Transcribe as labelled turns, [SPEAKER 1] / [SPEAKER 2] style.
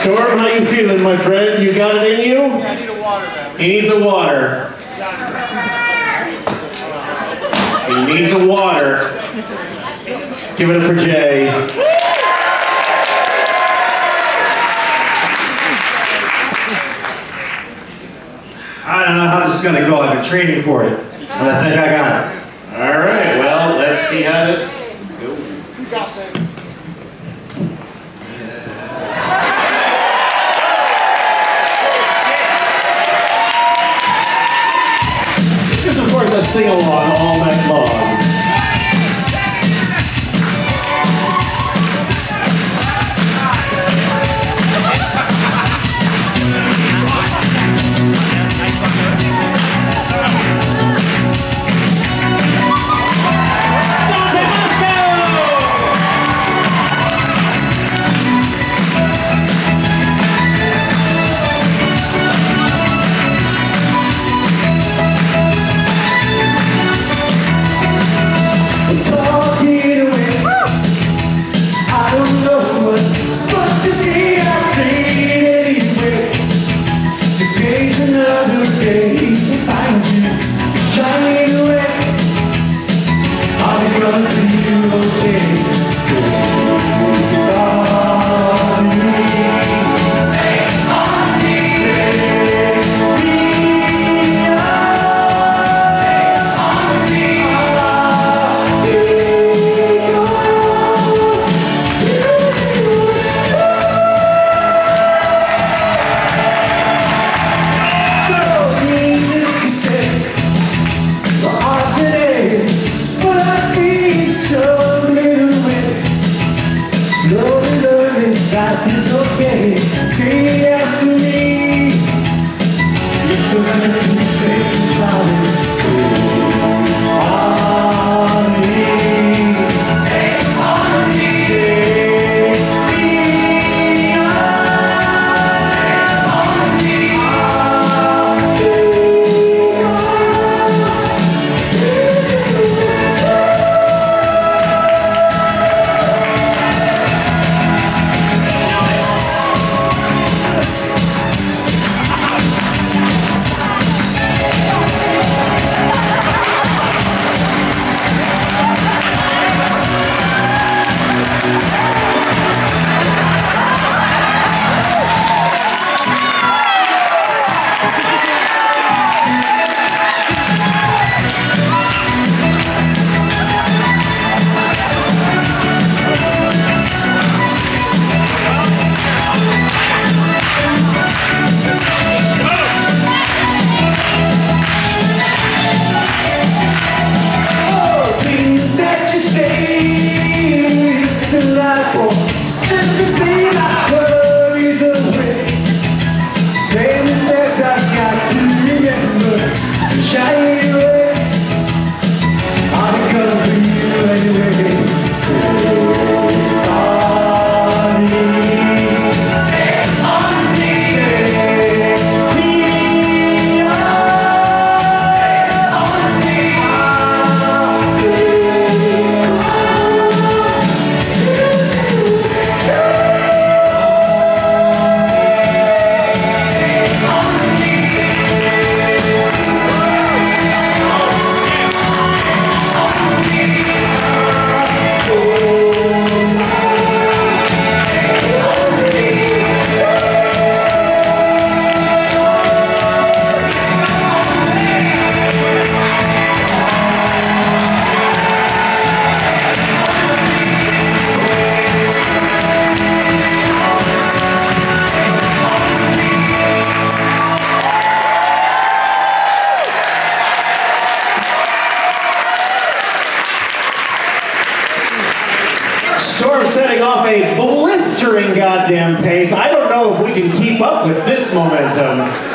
[SPEAKER 1] Storm, how are you feeling, my friend? You got it in you?
[SPEAKER 2] I need a water, man.
[SPEAKER 1] He needs a water. He needs a water. Give it up for Jay.
[SPEAKER 3] I don't know how this is gonna go. I've been training for it, but I think I got it.
[SPEAKER 1] All right, well, let's see how this
[SPEAKER 2] You
[SPEAKER 1] is, of course, a sing-along all night long.
[SPEAKER 4] It's okay, stay after me. It's listen to me say it's Jairo
[SPEAKER 1] Storm setting off a blistering goddamn pace. I don't know if we can keep up with this momentum.